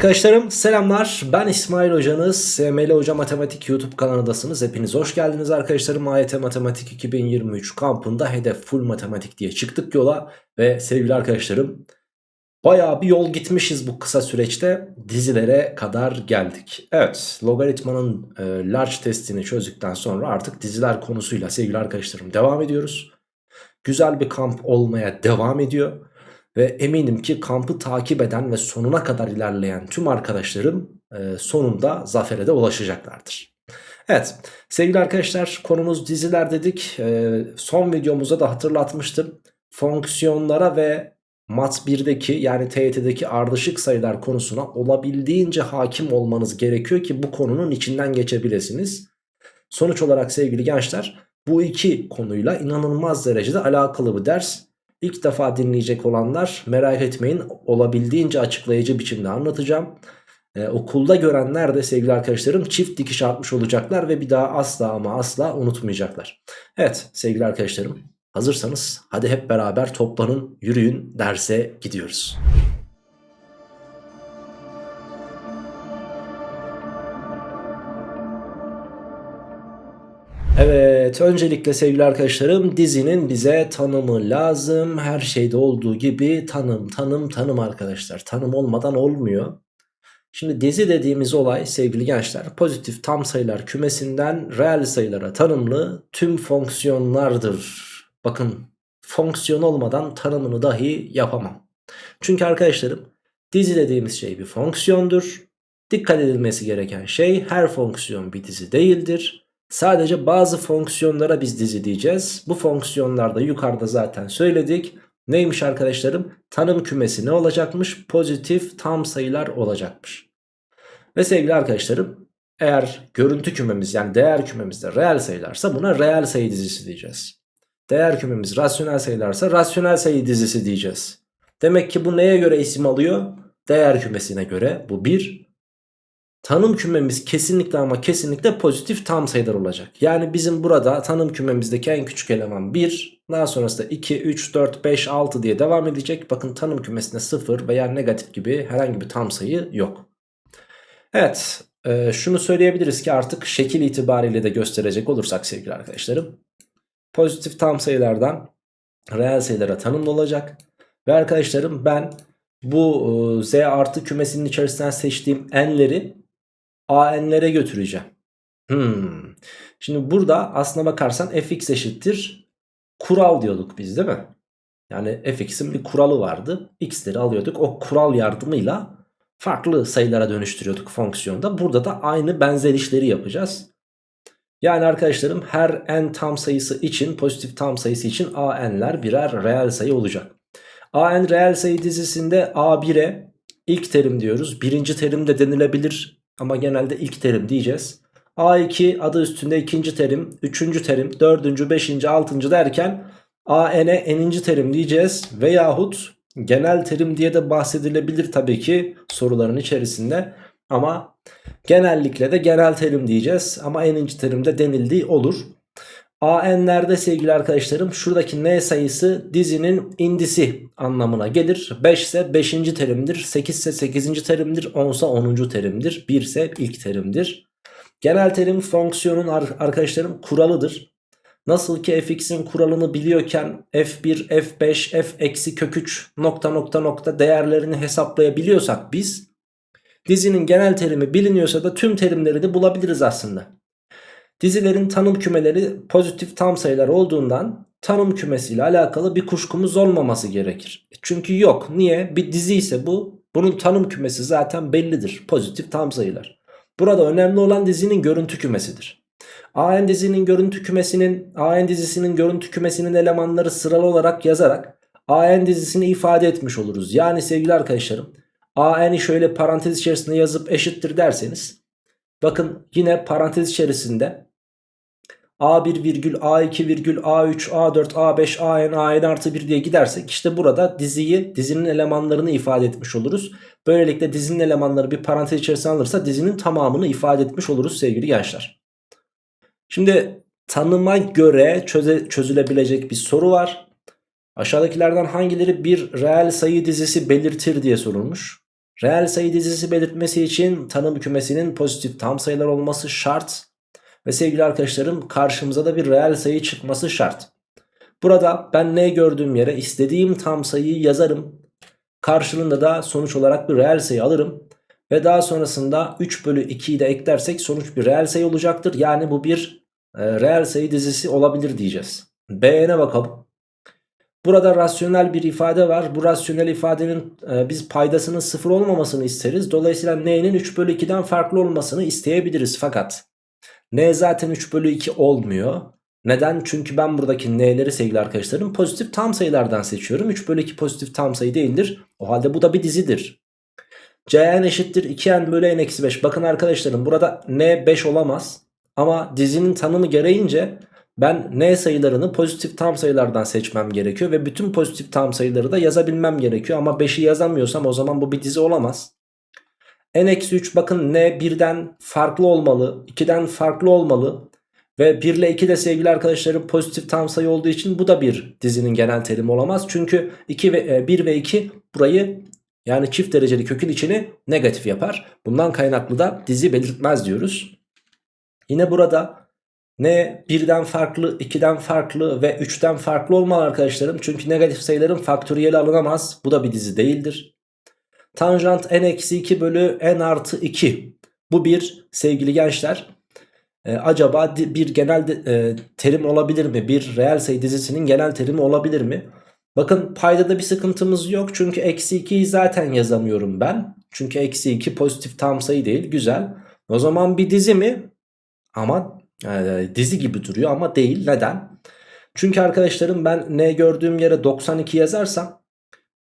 Arkadaşlarım selamlar ben İsmail hocanız SML Hoca Matematik YouTube kanalındasınız hepiniz hoş geldiniz arkadaşlarım AYT Matematik 2023 kampında hedef full matematik diye çıktık yola ve sevgili arkadaşlarım Baya bir yol gitmişiz bu kısa süreçte dizilere kadar geldik. Evet logaritmanın e, large testini çözdükten sonra artık diziler konusuyla sevgili arkadaşlarım devam ediyoruz. Güzel bir kamp olmaya devam ediyor. Ve eminim ki kampı takip eden ve sonuna kadar ilerleyen tüm arkadaşlarım e, sonunda zafere de ulaşacaklardır. Evet sevgili arkadaşlar konumuz diziler dedik. E, son videomuzda da hatırlatmıştım. Fonksiyonlara ve Mat 1'deki yani TYT'deki ardışık sayılar konusuna olabildiğince hakim olmanız gerekiyor ki bu konunun içinden geçebilirsiniz. Sonuç olarak sevgili gençler bu iki konuyla inanılmaz derecede alakalı bir ders. İlk defa dinleyecek olanlar merak etmeyin olabildiğince açıklayıcı biçimde anlatacağım. Ee, okulda görenler de sevgili arkadaşlarım çift dikiş atmış olacaklar ve bir daha asla ama asla unutmayacaklar. Evet sevgili arkadaşlarım hazırsanız hadi hep beraber toplanın yürüyün derse gidiyoruz. Evet öncelikle sevgili arkadaşlarım dizinin bize tanımı lazım. Her şeyde olduğu gibi tanım tanım tanım arkadaşlar. Tanım olmadan olmuyor. Şimdi dizi dediğimiz olay sevgili gençler pozitif tam sayılar kümesinden reel sayılara tanımlı tüm fonksiyonlardır. Bakın fonksiyon olmadan tanımını dahi yapamam. Çünkü arkadaşlarım dizi dediğimiz şey bir fonksiyondur. Dikkat edilmesi gereken şey her fonksiyon bir dizi değildir. Sadece bazı fonksiyonlara biz dizi diyeceğiz. Bu fonksiyonlarda yukarıda zaten söyledik. Neymiş arkadaşlarım? Tanım kümesi ne olacakmış? Pozitif tam sayılar olacakmış. Ve sevgili arkadaşlarım eğer görüntü kümemiz yani değer kümemizde reel sayılarsa buna reel sayı dizisi diyeceğiz. Değer kümemiz rasyonel sayılarsa rasyonel sayı dizisi diyeceğiz. Demek ki bu neye göre isim alıyor? Değer kümesine göre bu bir. Tanım kümemiz kesinlikle ama kesinlikle pozitif tam sayılar olacak. Yani bizim burada tanım kümemizdeki en küçük eleman 1. Daha sonrasında 2, 3, 4, 5, 6 diye devam edecek. Bakın tanım kümesinde 0 veya negatif gibi herhangi bir tam sayı yok. Evet e, şunu söyleyebiliriz ki artık şekil itibariyle de gösterecek olursak sevgili arkadaşlarım. Pozitif tam sayılardan reel sayılara tanımlı olacak. Ve arkadaşlarım ben bu e, z artı kümesinin içerisinden seçtiğim n'leri AN'lere götüreceğim. Hmm. Şimdi burada aslına bakarsan fx eşittir kural diyorduk biz değil mi? Yani fx'in bir kuralı vardı. x'leri alıyorduk. O kural yardımıyla farklı sayılara dönüştürüyorduk fonksiyonda. Burada da aynı benzer işleri yapacağız. Yani arkadaşlarım her n tam sayısı için pozitif tam sayısı için an'ler birer reel sayı olacak. an reel sayı dizisinde a1'e ilk terim diyoruz. Birinci terim de denilebilir ama genelde ilk terim diyeceğiz. A2 adı üstünde ikinci terim, üçüncü terim, dördüncü, beşinci, altıncı derken AN'e eninci terim diyeceğiz. Veyahut genel terim diye de bahsedilebilir tabii ki soruların içerisinde. Ama genellikle de genel terim diyeceğiz. Ama eninci terimde denildiği olur. AN'lerde sevgili arkadaşlarım şuradaki n sayısı dizinin indisi anlamına gelir. 5 ise 5. terimdir, 8 ise 8. terimdir, 10 ise 10. terimdir, 1 ise ilk terimdir. Genel terim fonksiyonun arkadaşlarım kuralıdır. Nasıl ki fx'in kuralını biliyorken f1, f5, f eksi kök 3 nokta nokta nokta değerlerini hesaplayabiliyorsak biz dizinin genel terimi biliniyorsa da tüm terimleri de bulabiliriz aslında. Dizilerin tanım kümeleri pozitif tam sayılar olduğundan tanım kümesiyle alakalı bir kuşkumuz olmaması gerekir. E çünkü yok. Niye? Bir dizi ise bu. Bunun tanım kümesi zaten bellidir. Pozitif tam sayılar. Burada önemli olan dizinin görüntü kümesidir. AN dizinin görüntü kümesinin AN dizisinin görüntü kümesinin elemanları sıralı olarak yazarak AN dizisini ifade etmiş oluruz. Yani sevgili arkadaşlarım AN'i şöyle parantez içerisinde yazıp eşittir derseniz bakın yine parantez içerisinde A1 virgül A2 virgül A3 A4 A5 AN AN artı 1 diye gidersek işte burada diziyi dizinin elemanlarını ifade etmiş oluruz. Böylelikle dizinin elemanları bir parantez içerisine alırsa dizinin tamamını ifade etmiş oluruz sevgili gençler. Şimdi tanıma göre çöze, çözülebilecek bir soru var. Aşağıdakilerden hangileri bir reel sayı dizisi belirtir diye sorulmuş. Reel sayı dizisi belirtmesi için tanım kümesinin pozitif tam sayılar olması şart. Ve sevgili arkadaşlarım karşımıza da bir reel sayı çıkması şart. Burada ben ne gördüğüm yere istediğim tam sayıyı yazarım. Karşılığında da sonuç olarak bir reel sayı alırım. Ve daha sonrasında 3 bölü 2'yi de eklersek sonuç bir reel sayı olacaktır. Yani bu bir e, reel sayı dizisi olabilir diyeceğiz. B'ne bakalım. Burada rasyonel bir ifade var. Bu rasyonel ifadenin e, biz paydasının sıfır olmamasını isteriz. Dolayısıyla n'nin 3 bölü 2'den farklı olmasını isteyebiliriz. Fakat n zaten 3 bölü 2 olmuyor. Neden? Çünkü ben buradaki n'leri sevgili arkadaşlarım pozitif tam sayılardan seçiyorum. 3 bölü 2 pozitif tam sayı değildir. O halde bu da bir dizidir. Cn eşittir 2n bölü n eksi 5. Bakın arkadaşlarım burada n 5 olamaz. Ama dizinin tanımı gereğince ben n sayılarını pozitif tam sayılardan seçmem gerekiyor. Ve bütün pozitif tam sayıları da yazabilmem gerekiyor. Ama 5'i yazamıyorsam o zaman bu bir dizi olamaz. N-3 bakın n 1'den farklı olmalı. 2'den farklı olmalı. Ve 1 ile 2 de sevgili arkadaşlarım pozitif tam sayı olduğu için bu da bir dizinin genel terimi olamaz. Çünkü 2 ve 1 ve 2 burayı yani çift dereceli kökün içini negatif yapar. Bundan kaynaklı da dizi belirtmez diyoruz. Yine burada ne 1'den farklı, 2'den farklı ve 3'ten farklı olmalı arkadaşlarım. Çünkü negatif sayıların faktöriyeli alınamaz. Bu da bir dizi değildir. Tanjant n-2 bölü n artı 2. Bu bir sevgili gençler. E, acaba bir genel e, terim olabilir mi? Bir reel sayı dizisinin genel terimi olabilir mi? Bakın paydada bir sıkıntımız yok. Çünkü eksi 2'yi zaten yazamıyorum ben. Çünkü eksi 2 pozitif tam sayı değil. Güzel. O zaman bir dizi mi? Ama e, dizi gibi duruyor ama değil. Neden? Çünkü arkadaşlarım ben ne gördüğüm yere 92 yazarsam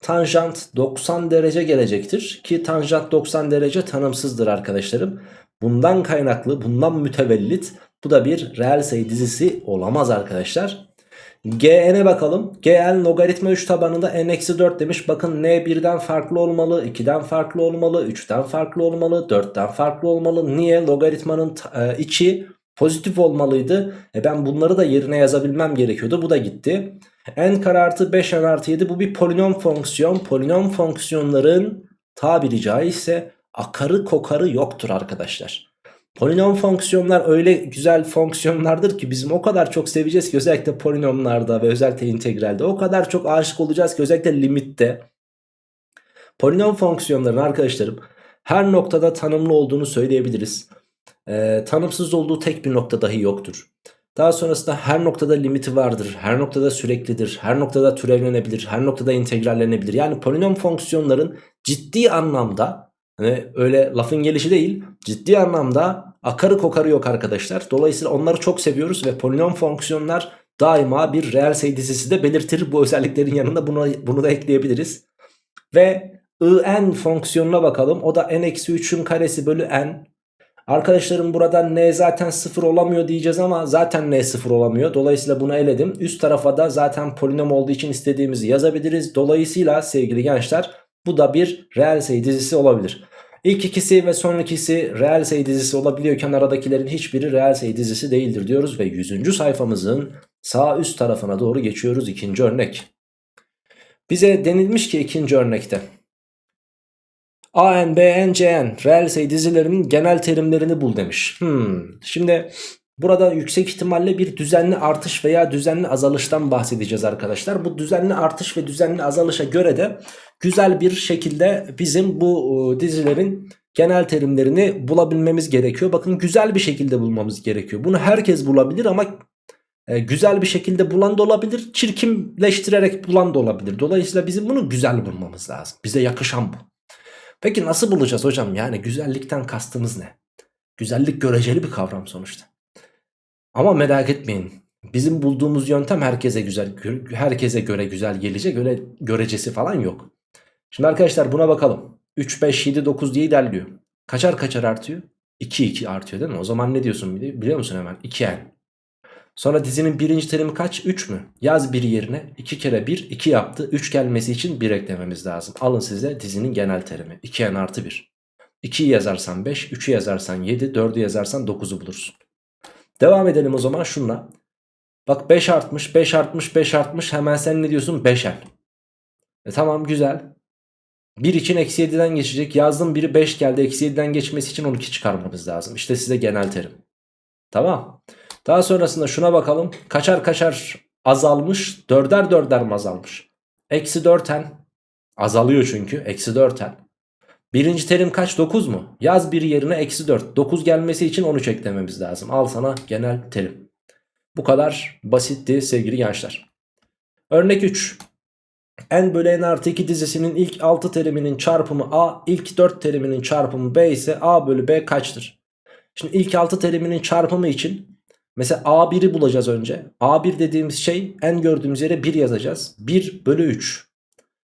tanjant 90 derece gelecektir. Ki tanjant 90 derece tanımsızdır arkadaşlarım. Bundan kaynaklı bundan mütevellit bu da bir reel sayı dizisi olamaz arkadaşlar. Gn'e bakalım. Gn logaritma 3 tabanında n-4 demiş. Bakın n 1'den farklı olmalı, 2'den farklı olmalı, 3'ten farklı olmalı, 4'ten farklı olmalı. Niye? Logaritmanın e, içi pozitif olmalıydı. E ben bunları da yerine yazabilmem gerekiyordu. Bu da gitti. N kare artı 5 n artı 7 bu bir polinom fonksiyon. Polinom fonksiyonların tabiri caizse akarı kokarı yoktur arkadaşlar. Polinom fonksiyonlar öyle güzel fonksiyonlardır ki bizim o kadar çok seveceğiz ki özellikle polinomlarda ve özellikle integralde o kadar çok aşık olacağız ki özellikle limitte. Polinom fonksiyonların arkadaşlarım her noktada tanımlı olduğunu söyleyebiliriz. Ee, tanımsız olduğu tek bir nokta dahi yoktur. Daha sonrasında her noktada limiti vardır, her noktada süreklidir, her noktada türevlenebilir, her noktada integrallenebilir. Yani polinom fonksiyonların ciddi anlamda Hani öyle lafın gelişi değil ciddi anlamda akarı kokarı yok arkadaşlar. Dolayısıyla onları çok seviyoruz ve polinom fonksiyonlar daima bir reel sayı dizisi de belirtir. Bu özelliklerin yanında bunu, bunu da ekleyebiliriz. Ve in fonksiyonuna bakalım. O da n-3'ün karesi bölü n. Arkadaşlarım burada n zaten 0 olamıyor diyeceğiz ama zaten n 0 olamıyor. Dolayısıyla bunu eledim. Üst tarafa da zaten polinom olduğu için istediğimizi yazabiliriz. Dolayısıyla sevgili gençler bu da bir reel sayı dizisi olabilir. İlk ikisi ve son ikisi reel sayı dizisi olabiliyorken aradakilerin hiçbiri reel sayı dizisi değildir diyoruz. Ve 100. sayfamızın sağ üst tarafına doğru geçiyoruz ikinci örnek. Bize denilmiş ki ikinci örnekte AN, BN, CN reel sayı dizilerinin genel terimlerini bul demiş. Hmm. Şimdi Burada yüksek ihtimalle bir düzenli artış veya düzenli azalıştan bahsedeceğiz arkadaşlar. Bu düzenli artış ve düzenli azalışa göre de güzel bir şekilde bizim bu e, dizilerin genel terimlerini bulabilmemiz gerekiyor. Bakın güzel bir şekilde bulmamız gerekiyor. Bunu herkes bulabilir ama e, güzel bir şekilde bulan da olabilir. Çirkinleştirerek bulan da olabilir. Dolayısıyla bizim bunu güzel bulmamız lazım. Bize yakışan bu. Peki nasıl bulacağız hocam? Yani güzellikten kastımız ne? Güzellik göreceli bir kavram sonuçta. Ama merak etmeyin. Bizim bulduğumuz yöntem herkese güzel, herkese göre güzel gelecek. Öyle görecesi falan yok. Şimdi arkadaşlar buna bakalım. 3, 5, 7, 9 diye ilerliyor. Kaçar kaçar artıyor? 2, 2 artıyor değil mi? O zaman ne diyorsun biliyor musun hemen? 2n. Sonra dizinin birinci terimi kaç? 3 mü? Yaz bir yerine 2 kere 1, 2 yaptı. 3 gelmesi için 1 eklememiz lazım. Alın size dizinin genel terimi. 2n artı 1. 2'yi yazarsan 5, 3'ü yazarsan 7, 4'ü yazarsan 9'u bulursun. Devam edelim o zaman şunla. Bak 5 artmış 5 artmış 5 artmış hemen sen ne diyorsun 5'en. E tamam güzel. 1 için eksi 7'den geçecek. Yazdım biri 5 geldi. Eksi 7'den geçmesi için 12 çıkarmamız lazım. İşte size genel terim. Tamam. Daha sonrasında şuna bakalım. Kaçar kaçar azalmış. Dörder dörder mi azalmış? Eksi 4n. Azalıyor çünkü. Eksi 4n. Birinci terim kaç? 9 mu? Yaz bir yerine eksi 4. 9 gelmesi için 13 eklememiz lazım. Al sana genel terim. Bu kadar basitti sevgili gençler. Örnek 3. n bölü n artı 2 dizisinin ilk 6 teriminin çarpımı a, ilk 4 teriminin çarpımı b ise a bölü b kaçtır? Şimdi ilk 6 teriminin çarpımı için mesela a1'i bulacağız önce. a1 dediğimiz şey n gördüğümüz yere 1 yazacağız. 1 bölü 3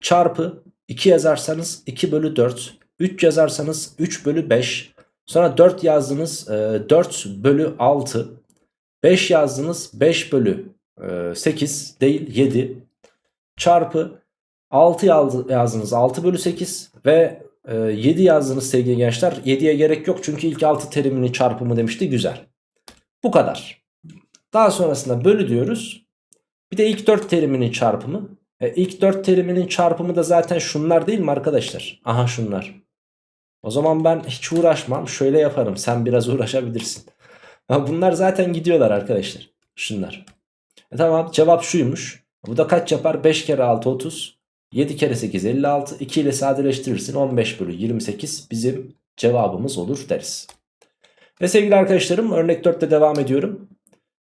çarpı 2 yazarsanız 2 bölü 4. 3 yazarsanız 3 bölü 5. Sonra 4 yazdınız e, 4 bölü 6. 5 yazdınız 5 bölü e, 8 değil 7 çarpı 6 yazdınız 6 bölü 8 ve e, 7 yazdınız sevgili gençler 7'ye gerek yok çünkü ilk 6 teriminin çarpımı demişti güzel bu kadar. Daha sonrasında bölü diyoruz. Bir de ilk 4 teriminin çarpımı. E, ilk 4 teriminin çarpımı da zaten şunlar değil mi arkadaşlar? Aha şunlar. O zaman ben hiç uğraşmam. Şöyle yaparım. Sen biraz uğraşabilirsin. Bunlar zaten gidiyorlar arkadaşlar. Şunlar. E, tamam. Cevap şuymuş. Bu da kaç yapar? 5 kere 6 30. 7 kere 8 56. 2 ile sadeleştirirsin. 15 bölü 28 bizim cevabımız olur deriz. Ve sevgili arkadaşlarım örnek 4'te devam ediyorum.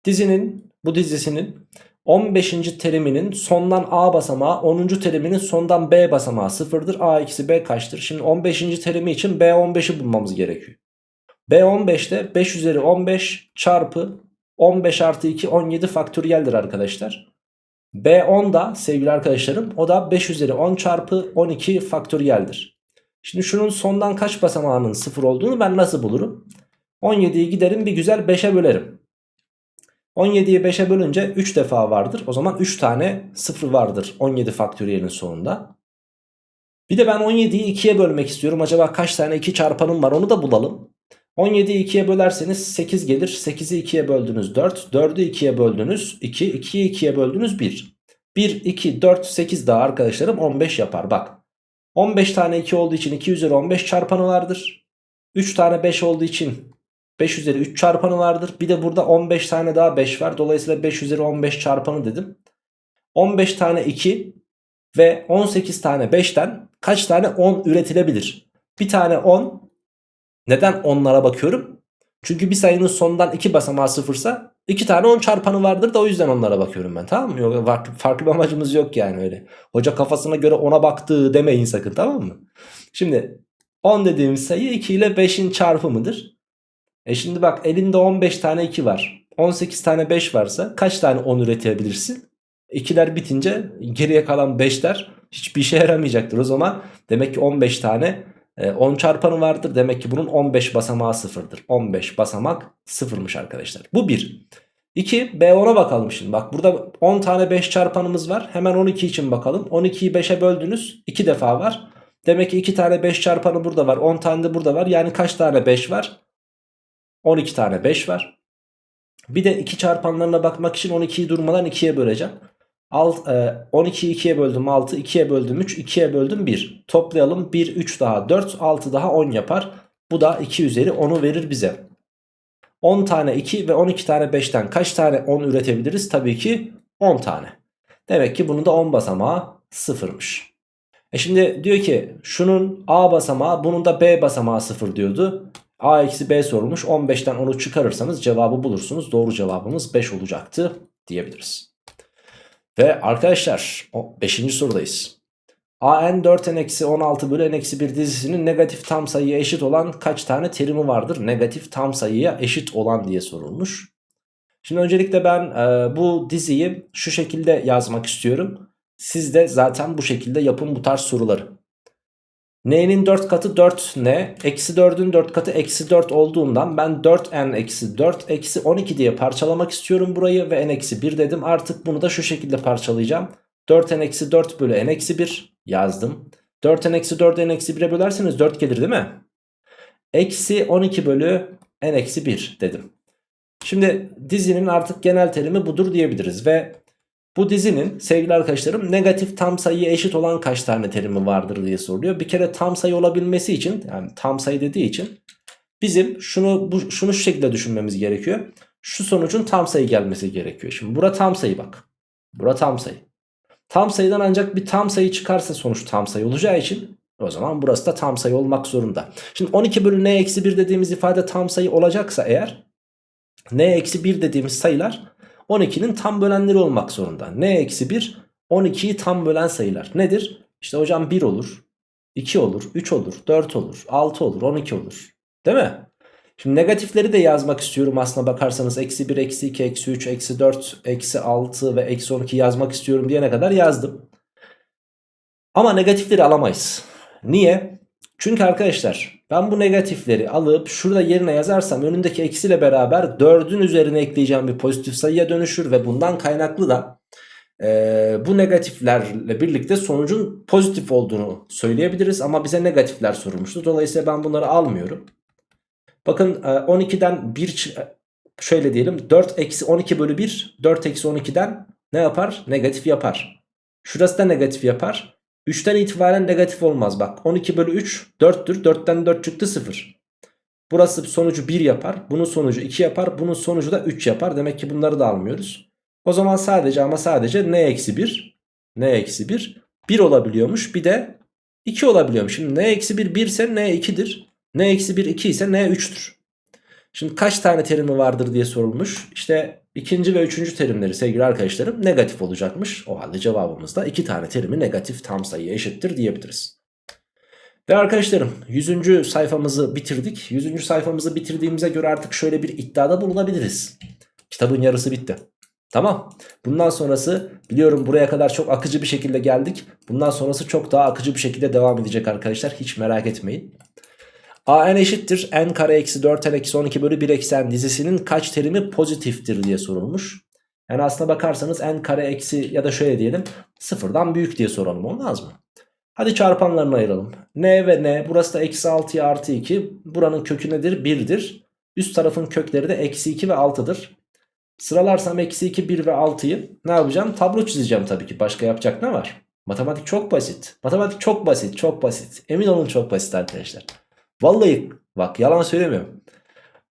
Dizinin bu dizisinin 15. teriminin sondan A basamağı 10. teriminin sondan B basamağı sıfırdır. A eksi B kaçtır? Şimdi 15. terimi için B15'i bulmamız gerekiyor. B15'te 5 üzeri 15 çarpı 15 artı 2 17 faktöriyeldir arkadaşlar. B10 da sevgili arkadaşlarım o da 5 üzeri 10 çarpı 12 faktöriyeldir. Şimdi şunun sondan kaç basamağının 0 olduğunu ben nasıl bulurum? 17'yi giderim bir güzel 5'e bölerim. 17'yi 5'e bölünce 3 defa vardır. O zaman 3 tane 0 vardır 17 faktöriyelin sonunda. Bir de ben 17'yi 2'ye bölmek istiyorum. Acaba kaç tane 2 çarpanım var onu da bulalım. 17'yi 2'ye bölerseniz 8 gelir. 8'i 2'ye böldünüz 4. 4'ü 2'ye böldünüz 2. 2'yi 2'ye böldünüz 1. 1, 2, 4, 8 daha arkadaşlarım 15 yapar. Bak 15 tane 2 olduğu için 2 üzeri 15 çarpanı vardır. 3 tane 5 olduğu için 5 üzeri 3 çarpanı vardır. Bir de burada 15 tane daha 5 var. Dolayısıyla 5 üzeri 15 çarpanı dedim. 15 tane 2 ve 18 tane 5'ten kaç tane 10 üretilebilir? Bir tane 10 neden onlara bakıyorum? Çünkü bir sayının sonundan 2 basamağı sıfırsa 2 tane 10 çarpanı vardır da o yüzden onlara bakıyorum ben tamam mı? Yok, farklı, farklı bir amacımız yok yani öyle. Hoca kafasına göre 10'a baktı demeyin sakın tamam mı? Şimdi 10 dediğimiz sayı 2 ile 5'in çarpımıdır. E şimdi bak elinde 15 tane 2 var. 18 tane 5 varsa kaç tane 10 üretebilirsin? 2'ler bitince geriye kalan 5'ler hiçbir işe yaramayacaktır. O zaman demek ki 15 tane 10 ee, çarpanı vardır. Demek ki bunun 15 basamağı sıfırdır. 15 basamak sıfırmış arkadaşlar. Bu 1. 2 B10'a bakalım şimdi. Bak burada 10 tane 5 çarpanımız var. Hemen 12 için bakalım. 12'yi 5'e böldünüz. 2 defa var. Demek ki 2 tane 5 çarpanı burada var. 10 tane de burada var. Yani kaç tane 5 var? 12 tane 5 var. Bir de 2 çarpanlarına bakmak için 12'yi durmadan 2'ye böleceğim. Alt, e, 12'yi 2'ye böldüm 6, 2'ye böldüm 3, 2'ye böldüm 1. Toplayalım 1, 3 daha 4, 6 daha 10 yapar. Bu da 2 üzeri 10'u verir bize. 10 tane 2 ve 12 tane 5'ten kaç tane 10 üretebiliriz? Tabii ki 10 tane. Demek ki bunun da 10 basamağı sıfırmış. E şimdi diyor ki şunun A basamağı bunun da B basamağı sıfır diyordu. A eksi B sorulmuş 15'ten 10'u çıkarırsanız cevabı bulursunuz. Doğru cevabımız 5 olacaktı diyebiliriz. Ve arkadaşlar 5. sorudayız. AN 4n-16 bölü n-1 dizisinin negatif tam sayıya eşit olan kaç tane terimi vardır? Negatif tam sayıya eşit olan diye sorulmuş. Şimdi öncelikle ben e, bu diziyi şu şekilde yazmak istiyorum. Siz de zaten bu şekilde yapın bu tarz soruları. N'nin 4 katı 4N. Eksi 4'ün 4 katı eksi 4 olduğundan ben 4N eksi 4 eksi 12 diye parçalamak istiyorum burayı. Ve N eksi 1 dedim. Artık bunu da şu şekilde parçalayacağım. 4N eksi 4 bölü N eksi 1 yazdım. 4N eksi 4'ü N eksi 1'e bölerseniz 4 gelir değil mi? Eksi 12 bölü N eksi 1 dedim. Şimdi dizinin artık genel terimi budur diyebiliriz. Ve Bu dizinin sevgili arkadaşlarım negatif tam sayıya eşit olan kaç tane terimi vardır diye soruluyor. Bir kere tam sayı olabilmesi için yani tam sayı dediği için bizim şunu bu, şunu şu şekilde düşünmemiz gerekiyor. Şu sonucun tam sayı gelmesi gerekiyor. Şimdi bura tam sayı bak. Bura tam sayı. Tam sayıdan ancak bir tam sayı çıkarsa sonuç tam sayı olacağı için o zaman burası da tam sayı olmak zorunda. Şimdi 12 bölü n eksi 1 dediğimiz ifade tam sayı olacaksa eğer n eksi 1 dediğimiz sayılar 12'nin tam bölenleri olmak zorunda. n eksi 1 12'yi tam bölen sayılar. Nedir? İşte hocam 1 olur, 2 olur, 3 olur, 4 olur, 6 olur, 12 olur. Değil mi? Şimdi negatifleri de yazmak istiyorum aslına bakarsanız. Eksi 1, eksi 2, eksi 3, eksi 4, eksi 6 ve eksi 12 yazmak istiyorum diyene kadar yazdım. Ama negatifleri alamayız. Niye? Çünkü arkadaşlar ben bu negatifleri alıp şurada yerine yazarsam önündeki eksiyle beraber 4'ün üzerine ekleyeceğim bir pozitif sayıya dönüşür ve bundan kaynaklı da e, bu negatiflerle birlikte sonucun pozitif olduğunu söyleyebiliriz ama bize negatifler sorulmuştu. Dolayısıyla ben bunları almıyorum. Bakın 12'den 1 şöyle diyelim 4 eksi 12 bölü 1 4 eksi 12'den ne yapar? Negatif yapar. Şurası da negatif yapar. 3'ten itibaren negatif olmaz bak 12 bölü 3 4'tür 4'ten 4 çıktı 0. Burası sonucu 1 yapar bunun sonucu 2 yapar bunun sonucu da 3 yapar demek ki bunları da almıyoruz. O zaman sadece ama sadece n eksi 1 n eksi 1 1 olabiliyormuş bir de 2 olabiliyormuş. Şimdi n eksi 1 1 ise n 2'dir. n eksi 1 2 ise n 3'tür. Şimdi kaç tane terimi vardır diye sorulmuş. İşte ikinci ve üçüncü terimleri sevgili arkadaşlarım negatif olacakmış. O halde cevabımız da iki tane terimi negatif tam sayıya eşittir diyebiliriz. Ve arkadaşlarım 100. sayfamızı bitirdik. 100. sayfamızı bitirdiğimize göre artık şöyle bir iddiada bulunabiliriz. Kitabın yarısı bitti. Tamam. Bundan sonrası biliyorum buraya kadar çok akıcı bir şekilde geldik. Bundan sonrası çok daha akıcı bir şekilde devam edecek arkadaşlar. Hiç merak etmeyin. A n eşittir n kare eksi 4 n eksi 12 bölü 1 eksi n dizisinin kaç terimi pozitiftir diye sorulmuş. Yani aslına bakarsanız n kare eksi ya da şöyle diyelim sıfırdan büyük diye soralım olmaz mı? Hadi çarpanlarını ayıralım. n ve n burası da eksi 6'ya artı 2 buranın kökü nedir? 1'dir. Üst tarafın kökleri de eksi 2 ve 6'dır. Sıralarsam eksi 2, 1 ve 6'yı ne yapacağım? Tablo çizeceğim tabii ki. Başka yapacak ne var? Matematik çok basit. Matematik çok basit, çok basit. Emin olun çok basit arkadaşlar. Vallahi bak yalan söylemiyorum.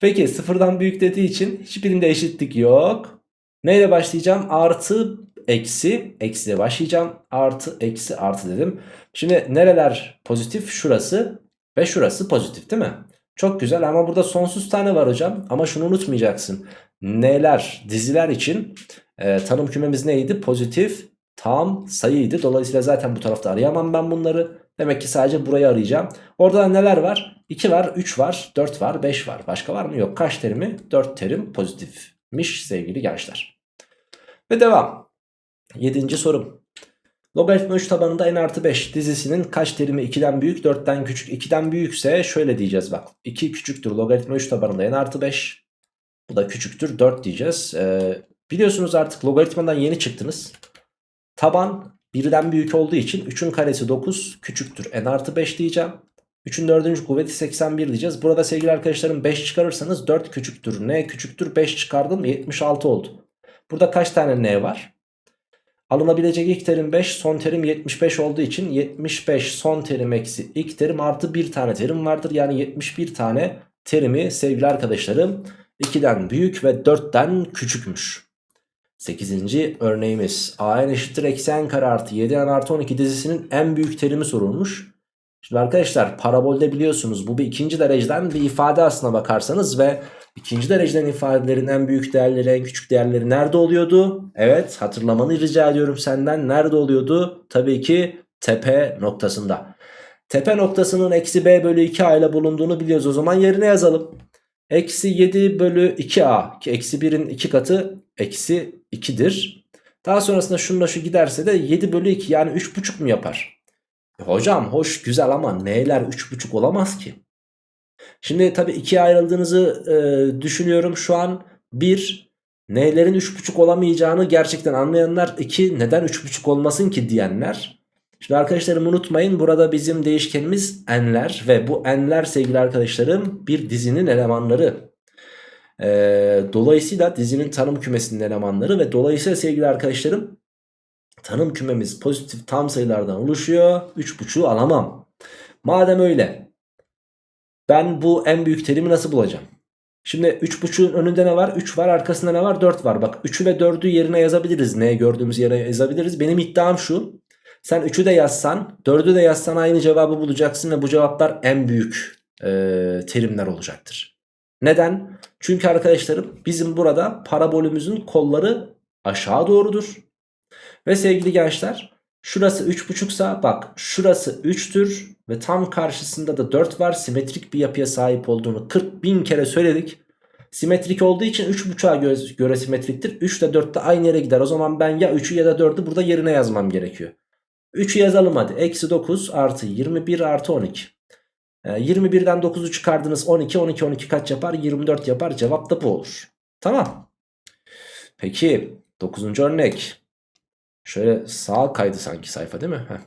Peki sıfırdan büyük dediği için hiçbirinde eşitlik yok. Neyle başlayacağım? Artı eksi. Eksiyle başlayacağım. Artı eksi artı dedim. Şimdi nereler pozitif? Şurası ve şurası pozitif değil mi? Çok güzel ama burada sonsuz tane var hocam. Ama şunu unutmayacaksın. Neler diziler için e, tanım kümemiz neydi? Pozitif tam sayıydı. Dolayısıyla zaten bu tarafta arayamam ben bunları. Demek ki sadece burayı arayacağım. Orada neler var? 2 var, 3 var, 4 var, 5 var. Başka var mı? Yok. Kaç terimi? 4 terim pozitifmiş sevgili gençler. Ve devam. 7. sorum. Logaritma 3 tabanında n artı 5 dizisinin kaç terimi 2'den büyük 4'ten küçük 2'den büyükse şöyle diyeceğiz bak. 2 küçüktür logaritma 3 tabanında n artı 5. Bu da küçüktür 4 diyeceğiz. Ee, biliyorsunuz artık logaritmadan yeni çıktınız. Taban birden büyük olduğu için 3'ün karesi 9 küçüktür n artı 5 diyeceğim. 3'ün 4. kuvveti 81 diyeceğiz. Burada sevgili arkadaşlarım 5 çıkarırsanız 4 küçüktür. N küçüktür 5 çıkardım 76 oldu. Burada kaç tane N var? Alınabilecek ilk terim 5 son terim 75 olduğu için 75 son terim eksi ilk terim artı bir tane terim vardır. Yani 71 tane terimi sevgili arkadaşlarım 2'den büyük ve 4'ten küçükmüş. 8. örneğimiz a n eşittir eksi n kare artı 7 n artı 12 dizisinin en büyük terimi sorulmuş. Şimdi arkadaşlar parabolde biliyorsunuz bu bir ikinci dereceden bir ifade aslına bakarsanız ve ikinci dereceden ifadelerin en büyük değerleri en küçük değerleri nerede oluyordu? Evet hatırlamanı rica ediyorum senden nerede oluyordu? Tabii ki tepe noktasında. Tepe noktasının eksi b bölü 2a ile bulunduğunu biliyoruz o zaman yerine yazalım. Eksi 7 bölü 2a ki eksi 1'in 2 katı eksi 2'dir. Daha sonrasında şununla şu giderse de 7 bölü 2 yani 3,5 mu yapar? E hocam hoş güzel ama n'ler 3,5 olamaz ki. Şimdi tabi ikiye ayrıldığınızı e, düşünüyorum şu an. 1 n'lerin 3,5 olamayacağını gerçekten anlayanlar. 2 neden 3,5 olmasın ki diyenler. Şimdi arkadaşlarım unutmayın burada bizim değişkenimiz n'ler ve bu n'ler sevgili arkadaşlarım bir dizinin elemanları. Ee, dolayısıyla dizinin tanım kümesinin elemanları ve dolayısıyla sevgili arkadaşlarım Tanım kümemiz pozitif tam sayılardan oluşuyor. 3.5'u alamam. Madem öyle ben bu en büyük terimi nasıl bulacağım? Şimdi 3.5'un önünde ne var? 3 var arkasında ne var? 4 var. Bak 3'ü ve 4'ü yerine yazabiliriz. Neye gördüğümüz yere yazabiliriz. Benim iddiam şu. Sen 3'ü de yazsan 4'ü de yazsan aynı cevabı bulacaksın ve bu cevaplar en büyük e, terimler olacaktır. Neden? Çünkü arkadaşlarım bizim burada parabolümüzün kolları aşağı doğrudur. Ve sevgili gençler şurası 3.5'sa bak şurası 3'tür ve tam karşısında da 4 var. Simetrik bir yapıya sahip olduğunu 40 bin kere söyledik. Simetrik olduğu için 3.5'a göre, göre simetriktir. 3 ile 4 de aynı yere gider. O zaman ben ya 3'ü ya da 4'ü burada yerine yazmam gerekiyor. 3'ü yazalım hadi. Eksi 9 artı 21 artı 12. Ee, 21'den 9'u çıkardınız 12. 12 12 kaç yapar? 24 yapar. Cevap da bu olur. Tamam. Peki 9. örnek. Şöyle sağa kaydı sanki sayfa değil mi? Heh.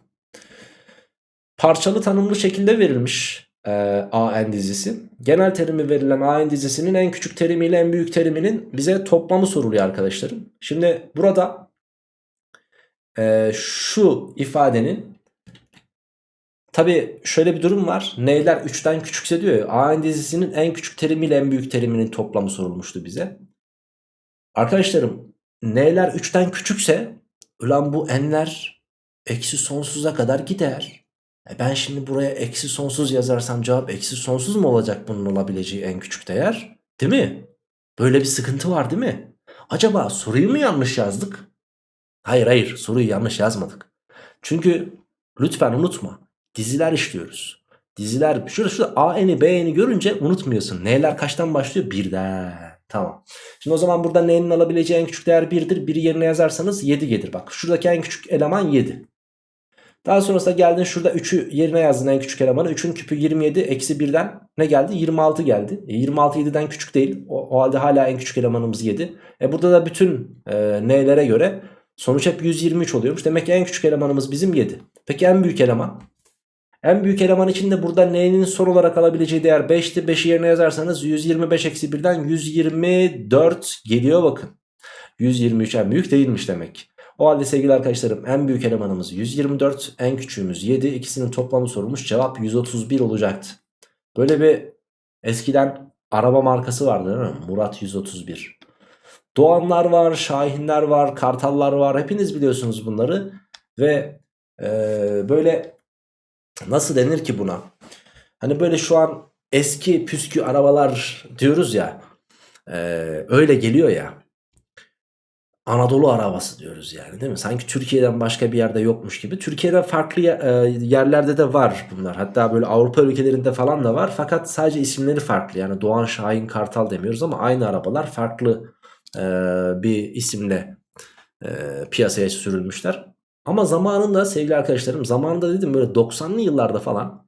Parçalı tanımlı şekilde verilmiş e, AN dizisi. Genel terimi verilen AN dizisinin en küçük terimiyle en büyük teriminin bize toplamı soruluyor arkadaşlarım. Şimdi burada e, şu ifadenin tabi şöyle bir durum var. N'ler 3'ten küçükse diyor. AN dizisinin en küçük terimiyle en büyük teriminin toplamı sorulmuştu bize. Arkadaşlarım N'ler 3'ten küçükse ulan bu N'ler eksi sonsuza kadar gider. E ben şimdi buraya eksi sonsuz yazarsam cevap eksi sonsuz mu olacak bunun olabileceği en küçük değer? Değil mi? Böyle bir sıkıntı var değil mi? Acaba soruyu mu yanlış yazdık? Hayır hayır soruyu yanlış yazmadık. Çünkü lütfen unutma diziler işliyoruz. Diziler şurada şurada AN'i BN'i görünce unutmuyorsun. N'ler kaçtan başlıyor? Birden. Tamam. Şimdi o zaman burada N'nin alabileceği en küçük değer 1'dir. 1'i yerine yazarsanız 7 gelir. Bak şuradaki en küçük eleman 7. Daha sonrasında geldin şurada 3'ü yerine yazdın en küçük elemanı. 3'ün küpü 27 eksi 1'den ne geldi? 26 geldi. E 26 7'den küçük değil. O, o halde hala en küçük elemanımız 7. E burada da bütün e, n'lere göre sonuç hep 123 oluyormuş. Demek ki en küçük elemanımız bizim 7. Peki en büyük eleman? En büyük eleman için de burada n'nin son olarak alabileceği değer 5'ti. 5'i yerine yazarsanız 125 eksi 1'den 124 geliyor bakın. 123 en büyük değilmiş demek. O halde sevgili arkadaşlarım en büyük elemanımız 124, en küçüğümüz 7. İkisinin toplamı sorulmuş. Cevap 131 olacaktı. Böyle bir eskiden araba markası vardı değil mi? Murat 131. Doğanlar var, Şahinler var, Kartallar var. Hepiniz biliyorsunuz bunları. Ve e, böyle nasıl denir ki buna? Hani böyle şu an eski püskü arabalar diyoruz ya. E, öyle geliyor ya. Anadolu arabası diyoruz yani değil mi? Sanki Türkiye'den başka bir yerde yokmuş gibi. Türkiye'de farklı yerlerde de var bunlar. Hatta böyle Avrupa ülkelerinde falan da var. Fakat sadece isimleri farklı. Yani Doğan Şahin Kartal demiyoruz ama aynı arabalar farklı bir isimle piyasaya sürülmüşler. Ama zamanında sevgili arkadaşlarım zamanında dedim böyle 90'lı yıllarda falan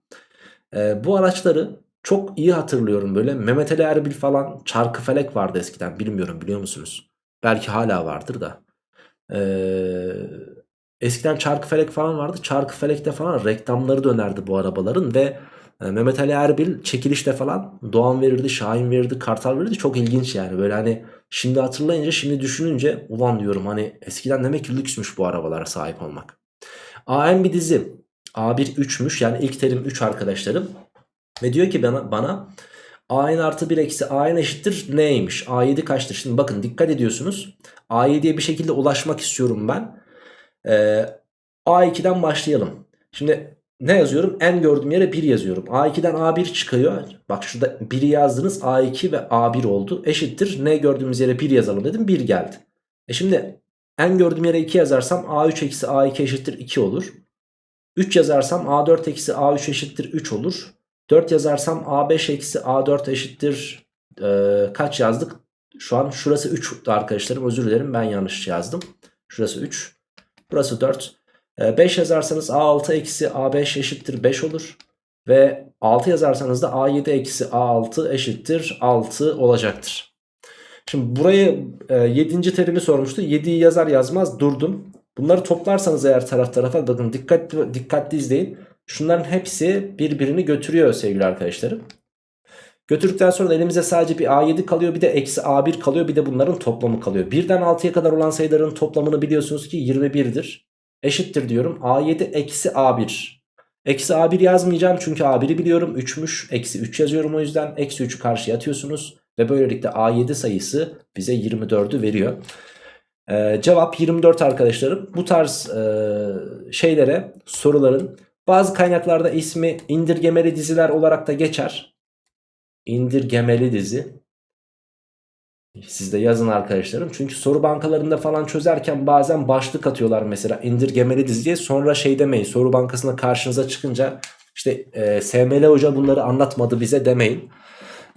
bu araçları çok iyi hatırlıyorum böyle. Mehmet Ali Erbil falan Çarkıfelek vardı eskiden bilmiyorum biliyor musunuz? Belki hala vardır da. Ee, eskiden Çarkıfelek falan vardı. Çarkıfelek'te falan reklamları dönerdi bu arabaların ve e, Mehmet Ali Erbil çekilişte falan Doğan verirdi, Şahin verirdi, Kartal verirdi. Çok ilginç yani. Böyle hani şimdi hatırlayınca, şimdi düşününce ulan diyorum hani eskiden demek ki lüksmüş bu arabalara sahip olmak. AM bir dizi. A1 3'müş yani ilk terim 3 arkadaşlarım. Ve diyor ki bana, bana A'nin artı 1 eksi A'nin eşittir neymiş? A7 kaçtır? Şimdi bakın dikkat ediyorsunuz. A7'ye bir şekilde ulaşmak istiyorum ben. Ee, A2'den başlayalım. Şimdi ne yazıyorum? N gördüğüm yere 1 yazıyorum. A2'den A1 çıkıyor. Bak şurada 1'i yazdınız. A2 ve A1 oldu. Eşittir. N gördüğümüz yere 1 yazalım dedim. 1 geldi. E şimdi N gördüğüm yere 2 yazarsam A3 eksi A2 eşittir 2 olur. 3 yazarsam A4 eksi A3 eşittir 3 olur. 4 yazarsam A5 eksi A4 eşittir e, kaç yazdık? Şu an şurası 3 arkadaşlarım özür dilerim ben yanlış yazdım. Şurası 3. Burası 4. E, 5 yazarsanız A6 eksi A5 eşittir 5 olur. Ve 6 yazarsanız da A7 eksi A6 eşittir 6 olacaktır. Şimdi burayı e, 7. terimi sormuştu. 7'yi yazar yazmaz durdum. Bunları toplarsanız eğer taraf tarafa bakın dikkatli, dikkatli izleyin. Şunların hepsi birbirini götürüyor sevgili arkadaşlarım. Götürdükten sonra elimize sadece bir A7 kalıyor bir de eksi A1 kalıyor bir de bunların toplamı kalıyor. 1'den 6'ya kadar olan sayıların toplamını biliyorsunuz ki 21'dir. Eşittir diyorum. A7 eksi A1. Eksi A1 yazmayacağım çünkü A1'i biliyorum 3'müş. Eksi 3 yazıyorum o yüzden. Eksi 3'ü karşıya atıyorsunuz. Ve böylelikle A7 sayısı bize 24'ü veriyor. Ee, cevap 24 arkadaşlarım. Bu tarz e, şeylere soruların bazı kaynaklarda ismi indirgemeli diziler olarak da geçer. İndirgemeli dizi. Siz de yazın arkadaşlarım. Çünkü soru bankalarında falan çözerken bazen başlık atıyorlar mesela indirgemeli dizi diye. Sonra şey demeyin soru bankasına karşınıza çıkınca işte e, SML hoca bunları anlatmadı bize demeyin.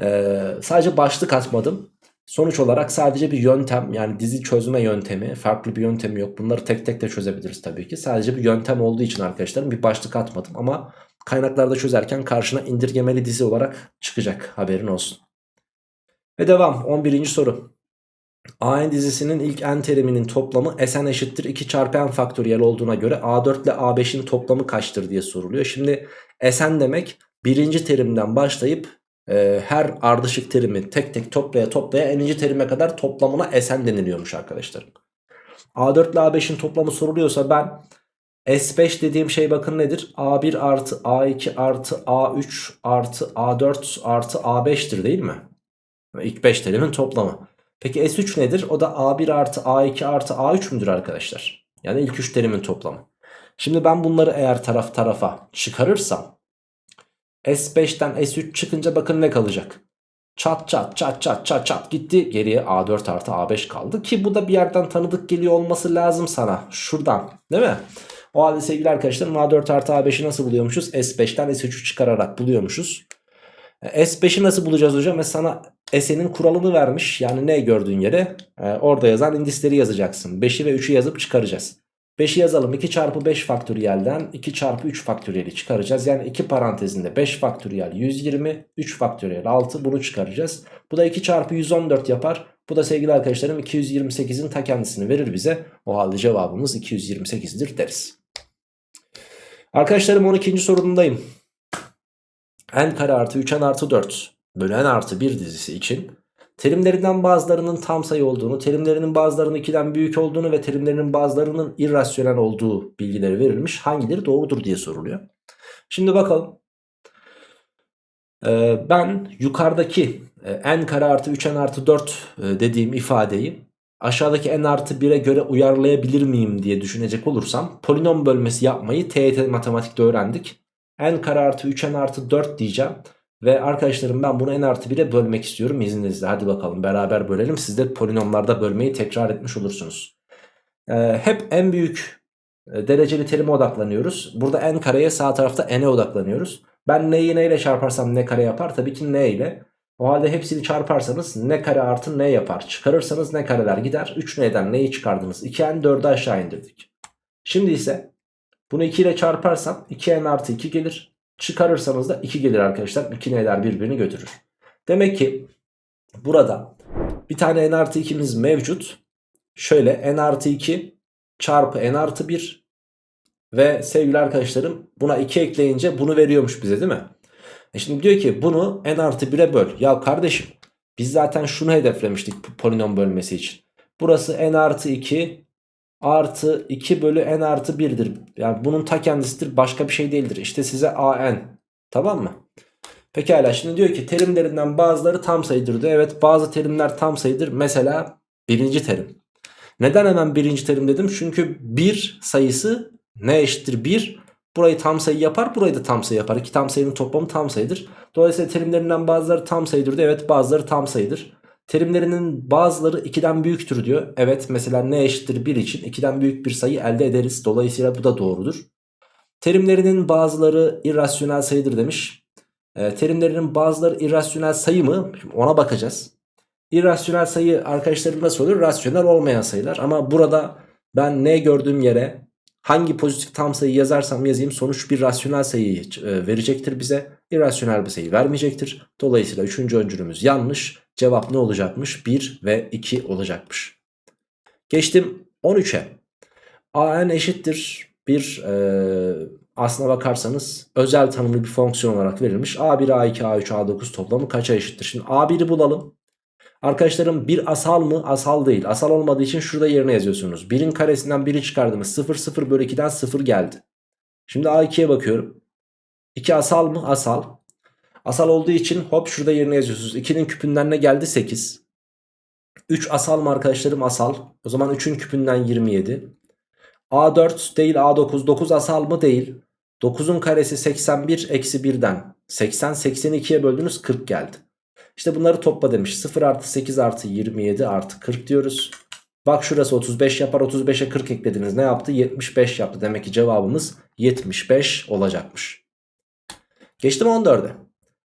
E, sadece başlık atmadım. Sonuç olarak sadece bir yöntem yani dizi çözme yöntemi farklı bir yöntemi yok. Bunları tek tek de çözebiliriz tabii ki. Sadece bir yöntem olduğu için arkadaşlarım bir başlık atmadım ama kaynaklarda çözerken karşına indirgemeli dizi olarak çıkacak haberin olsun. Ve devam 11. soru. AN dizisinin ilk n teriminin toplamı Sn eşittir 2 çarpı n faktöriyel olduğuna göre A4 ile A5'in toplamı kaçtır diye soruluyor. Şimdi Sn demek birinci terimden başlayıp e, her ardışık terimi tek tek toplaya toplaya n'inci terime kadar toplamına Sn deniliyormuş arkadaşlar. A4 ile A5'in toplamı soruluyorsa ben S5 dediğim şey bakın nedir? A1 artı A2 artı A3 artı A4 artı A5'tir değil mi? İlk 5 terimin toplamı. Peki S3 nedir? O da A1 artı A2 artı A3 müdür arkadaşlar? Yani ilk 3 terimin toplamı. Şimdi ben bunları eğer taraf tarafa çıkarırsam S5'ten S3 çıkınca bakın ne kalacak? Çat çat çat çat çat çat gitti. Geriye A4 artı A5 kaldı. Ki bu da bir yerden tanıdık geliyor olması lazım sana. Şuradan değil mi? O halde sevgili arkadaşlarım A4 artı A5'i nasıl buluyormuşuz? S5'ten S3'ü çıkararak buluyormuşuz. S5'i nasıl bulacağız hocam? Ve sana S'nin kuralını vermiş. Yani ne gördüğün yere e, orada yazan indisleri yazacaksın. 5'i ve 3'ü yazıp çıkaracağız. 5'i yazalım 2 çarpı 5 faktöriyelden 2 çarpı 3 faktöriyeli çıkaracağız. Yani 2 parantezinde 5 faktöriyel 120 3 faktöriyel 6 bunu çıkaracağız. Bu da 2 çarpı 114 yapar. Bu da sevgili arkadaşlarım 228'in ta kendisini verir bize. O halde cevabımız 228'dir deriz. Arkadaşlarım 12. sorumdayım n kare artı 3n artı 4 bölü n artı 1 dizisi için terimlerinden bazılarının tam sayı olduğunu, terimlerinin bazılarının 2'den büyük olduğunu ve terimlerinin bazılarının irrasyonel olduğu bilgileri verilmiş. Hangileri doğrudur diye soruluyor. Şimdi bakalım. Ee, ben yukarıdaki e, n kare artı 3n artı 4 e, dediğim ifadeyi aşağıdaki n artı 1'e göre uyarlayabilir miyim diye düşünecek olursam polinom bölmesi yapmayı TET matematikte öğrendik n kare artı 3n artı 4 diyeceğim. Ve arkadaşlarım ben bunu n artı 1'e bölmek istiyorum izninizle. Hadi bakalım beraber bölelim. Siz de polinomlarda bölmeyi tekrar etmiş olursunuz. Ee, hep en büyük e, dereceli terime odaklanıyoruz. Burada n kareye sağ tarafta n'e odaklanıyoruz. Ben n'yi n ile çarparsam ne kare yapar? Tabii ki n ile. O halde hepsini çarparsanız ne kare artı n yapar. Çıkarırsanız ne kareler gider. 3 n'den neyi çıkardınız? 2n 4'ü aşağı indirdik. Şimdi ise bunu 2 ile çarparsam 2n artı 2 gelir. Çıkarırsanız da 2 gelir arkadaşlar. 2 n'ler birbirini götürür. Demek ki burada bir tane n artı 2'miz mevcut. Şöyle n artı 2 çarpı n artı 1 ve sevgili arkadaşlarım buna 2 ekleyince bunu veriyormuş bize değil mi? E şimdi diyor ki bunu n artı 1'e böl. Ya kardeşim biz zaten şunu hedeflemiştik polinom bölmesi için. Burası n artı 2 artı 2 bölü n artı 1'dir. Yani bunun ta kendisidir başka bir şey değildir. İşte size an tamam mı? Pekala şimdi diyor ki terimlerinden bazıları tam sayıdır diyor. Evet bazı terimler tam sayıdır. Mesela birinci terim. Neden hemen birinci terim dedim? Çünkü bir sayısı ne eşittir 1? Burayı tam sayı yapar burayı da tam sayı yapar. İki tam sayının toplamı tam sayıdır. Dolayısıyla terimlerinden bazıları tam sayıdır diyor. Evet bazıları tam sayıdır. Terimlerinin bazıları 2'den büyüktür diyor. Evet mesela ne eşittir 1 için 2'den büyük bir sayı elde ederiz. Dolayısıyla bu da doğrudur. Terimlerinin bazıları irrasyonel sayıdır demiş. E, terimlerinin bazıları irrasyonel sayı mı? Şimdi ona bakacağız. İrrasyonel sayı arkadaşlarım nasıl olur? Rasyonel olmayan sayılar. Ama burada ben ne gördüğüm yere hangi pozitif tam sayı yazarsam yazayım sonuç bir rasyonel sayıyı e, verecektir bize. İrrasyonel bir sayı vermeyecektir. Dolayısıyla üçüncü öncülümüz yanlış. Cevap ne olacakmış? 1 ve 2 olacakmış. Geçtim 13'e. an eşittir bir e, aslına bakarsanız özel tanımlı bir fonksiyon olarak verilmiş. a1, a2, a3, a9 toplamı kaça eşittir? Şimdi a1'i bulalım. Arkadaşlarım bir asal mı? Asal değil. Asal olmadığı için şurada yerine yazıyorsunuz. 1'in karesinden 1'i çıkardığımız 0 0 bölü 2'den 0 geldi. Şimdi A2'ye bakıyorum. 2 asal mı? Asal. Asal olduğu için hop şurada yerine yazıyorsunuz. 2'nin küpünden ne geldi? 8. 3 asal mı arkadaşlarım? Asal. O zaman 3'ün küpünden 27. A4 değil A9. 9 asal mı? Değil. 9'un karesi 81 eksi 1'den. 80 82'ye böldünüz 40 geldi. İşte bunları topla demiş. 0 artı 8 artı 27 artı 40 diyoruz. Bak şurası 35 yapar. 35'e 40 eklediniz. Ne yaptı? 75 yaptı. Demek ki cevabımız 75 olacakmış. Geçtim 14'e.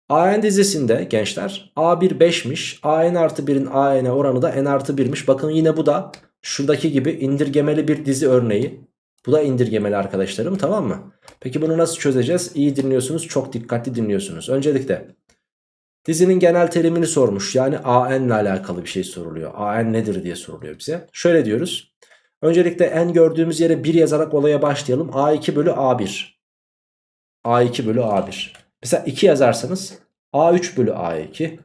AN dizisinde gençler A1 5'miş. AN artı 1'in AN oranı da N artı 1'miş. Bakın yine bu da şuradaki gibi indirgemeli bir dizi örneği. Bu da indirgemeli arkadaşlarım tamam mı? Peki bunu nasıl çözeceğiz? İyi dinliyorsunuz çok dikkatli dinliyorsunuz. Öncelikle dizinin genel terimini sormuş. Yani AN ile alakalı bir şey soruluyor. AN nedir diye soruluyor bize. Şöyle diyoruz. Öncelikle N gördüğümüz yere 1 yazarak olaya başlayalım. A2 bölü A1. A2 bölü A1. Mesela 2 yazarsanız A3 bölü A2.